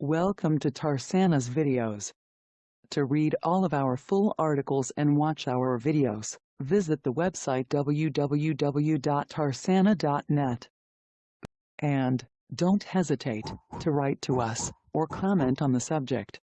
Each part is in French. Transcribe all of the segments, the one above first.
Welcome to Tarsana's videos. To read all of our full articles and watch our videos, visit the website www.tarsana.net. And, don't hesitate to write to us, or comment on the subject.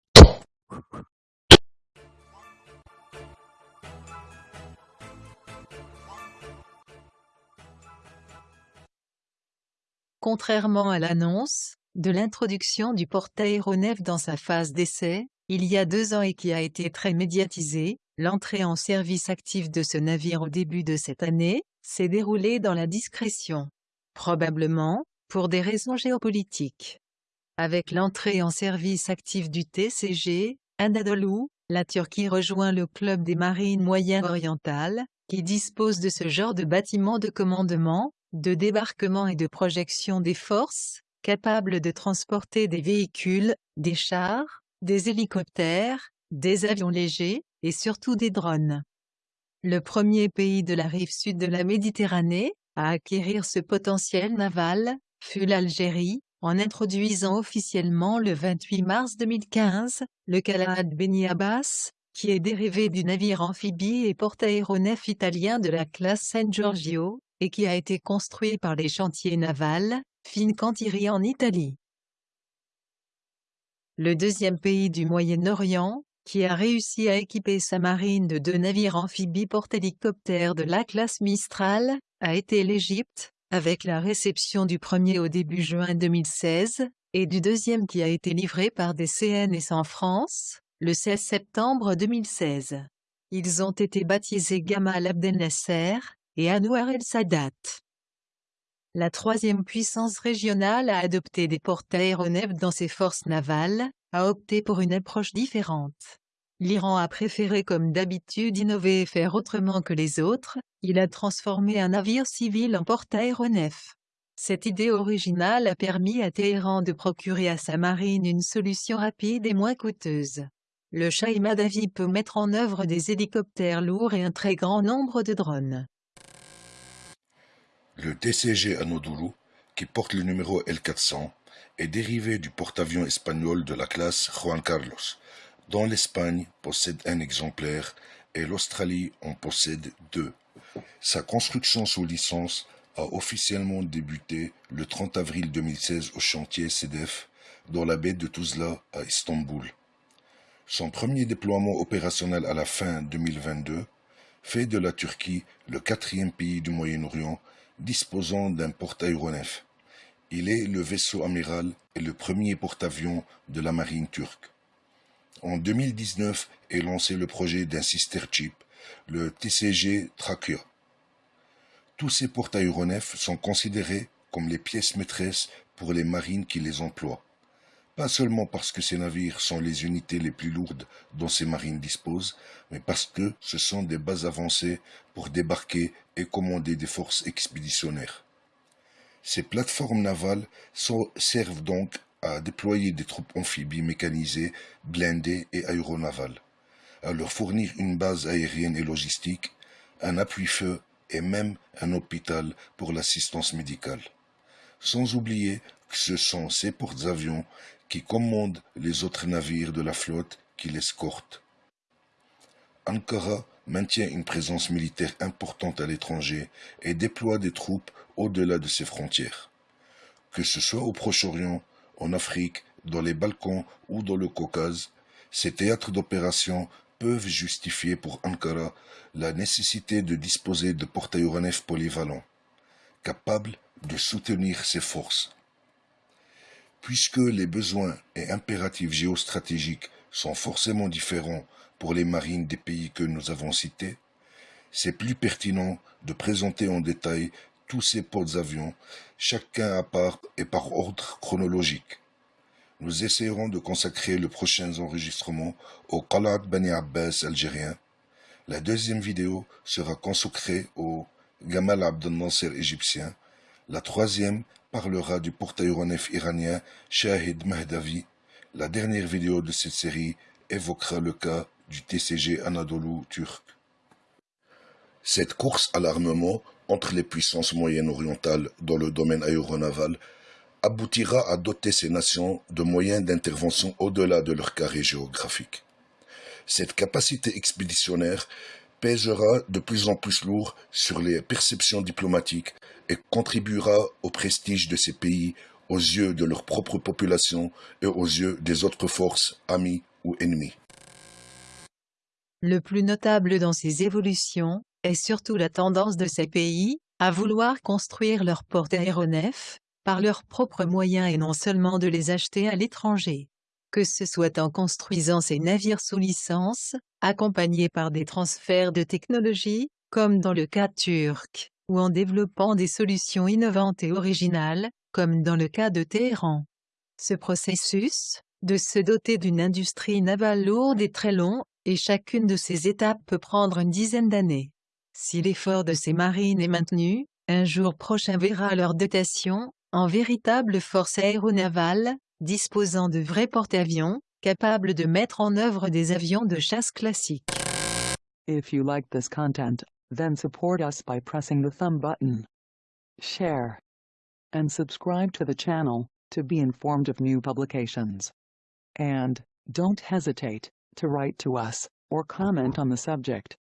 Contrairement à l'annonce de l'introduction du porte-aéronef dans sa phase d'essai, il y a deux ans et qui a été très médiatisé, l'entrée en service actif de ce navire au début de cette année s'est déroulée dans la discrétion. Probablement, pour des raisons géopolitiques. Avec l'entrée en service actif du TCG, Anadolu, la Turquie rejoint le club des marines moyen-orientales, qui dispose de ce genre de bâtiment de commandement, de débarquement et de projection des forces, capable de transporter des véhicules, des chars, des hélicoptères, des avions légers, et surtout des drones. Le premier pays de la rive sud de la Méditerranée, à acquérir ce potentiel naval, fut l'Algérie, en introduisant officiellement le 28 mars 2015, le Calad Beni Abbas, qui est dérivé du navire amphibie et porte-aéronef italien de la classe San Giorgio, et qui a été construit par les chantiers navals, Fincantieri en Italie. Le deuxième pays du Moyen-Orient, qui a réussi à équiper sa marine de deux navires amphibies porte-hélicoptères de la classe Mistral, a été l'Égypte, avec la réception du premier au début juin 2016, et du deuxième qui a été livré par des CNS en France, le 16 septembre 2016. Ils ont été baptisés Gamal Abdel Nasser et Anwar el Sadat. La troisième puissance régionale a adopté des porte-aéronefs dans ses forces navales, a opté pour une approche différente. L'Iran a préféré comme d'habitude innover et faire autrement que les autres, il a transformé un navire civil en porte-aéronef. Cette idée originale a permis à Téhéran de procurer à sa marine une solution rapide et moins coûteuse. Le Shah Madavi peut mettre en œuvre des hélicoptères lourds et un très grand nombre de drones. Le TCG Anodulu, qui porte le numéro L400, est dérivé du porte-avions espagnol de la classe Juan Carlos, dont l'Espagne possède un exemplaire et l'Australie en possède deux. Sa construction sous licence a officiellement débuté le 30 avril 2016 au chantier CEDEF dans la baie de Tuzla à Istanbul. Son premier déploiement opérationnel à la fin 2022 fait de la Turquie le quatrième pays du Moyen-Orient disposant d'un porte-aéronef. Il est le vaisseau amiral et le premier porte-avions de la marine turque. En 2019 est lancé le projet d'un sister chip, le TCG Trachea. Tous ces porte-aéronefs sont considérés comme les pièces maîtresses pour les marines qui les emploient. Pas seulement parce que ces navires sont les unités les plus lourdes dont ces marines disposent, mais parce que ce sont des bases avancées pour débarquer et commander des forces expéditionnaires. Ces plateformes navales servent donc à déployer des troupes amphibies mécanisées, blindées et aéronavales, à leur fournir une base aérienne et logistique, un appui-feu et même un hôpital pour l'assistance médicale. Sans oublier que ce sont ces porte-avions qui commandent les autres navires de la flotte qui l'escortent. Ankara maintient une présence militaire importante à l'étranger et déploie des troupes au-delà de ses frontières. Que ce soit au Proche-Orient, en Afrique, dans les Balkans ou dans le Caucase, ces théâtres d'opération peuvent justifier pour Ankara la nécessité de disposer de porte-aéronefs polyvalents, capables de soutenir ses forces. Puisque les besoins et impératifs géostratégiques sont forcément différents pour les marines des pays que nous avons cités, c'est plus pertinent de présenter en détail tous ces porte-avions, chacun à part et par ordre chronologique. Nous essayerons de consacrer le prochain enregistrement au Qalat Bani Abbas algérien. La deuxième vidéo sera consacrée au Gamal Abdel Nasser égyptien. La troisième parlera du porte-aéronef iranien Shahid Mahdavi. La dernière vidéo de cette série évoquera le cas du TCG Anadolu turc. Cette course à l'armement entre les puissances moyen-orientales dans le domaine aéronaval aboutira à doter ces nations de moyens d'intervention au-delà de leur carré géographique. Cette capacité expéditionnaire pèsera de plus en plus lourd sur les perceptions diplomatiques et contribuera au prestige de ces pays aux yeux de leur propre population et aux yeux des autres forces amies ou ennemies. Le plus notable dans ces évolutions est surtout la tendance de ces pays à vouloir construire leurs porte-aéronefs par leurs propres moyens et non seulement de les acheter à l'étranger. Que ce soit en construisant ces navires sous licence, accompagnés par des transferts de technologie, comme dans le cas turc, ou en développant des solutions innovantes et originales, comme dans le cas de Téhéran. Ce processus, de se doter d'une industrie navale lourde et très long, et chacune de ces étapes peut prendre une dizaine d'années. Si l'effort de ces marines est maintenu, un jour prochain verra leur dotation, en véritable force aéronavale, disposant de vrais porte-avions, capables de mettre en œuvre des avions de chasse classiques. If you like this content, then support us by pressing the thumb button. Share. And subscribe to the channel, to be informed of new publications. And, don't hesitate, to write to us, or comment on the subject.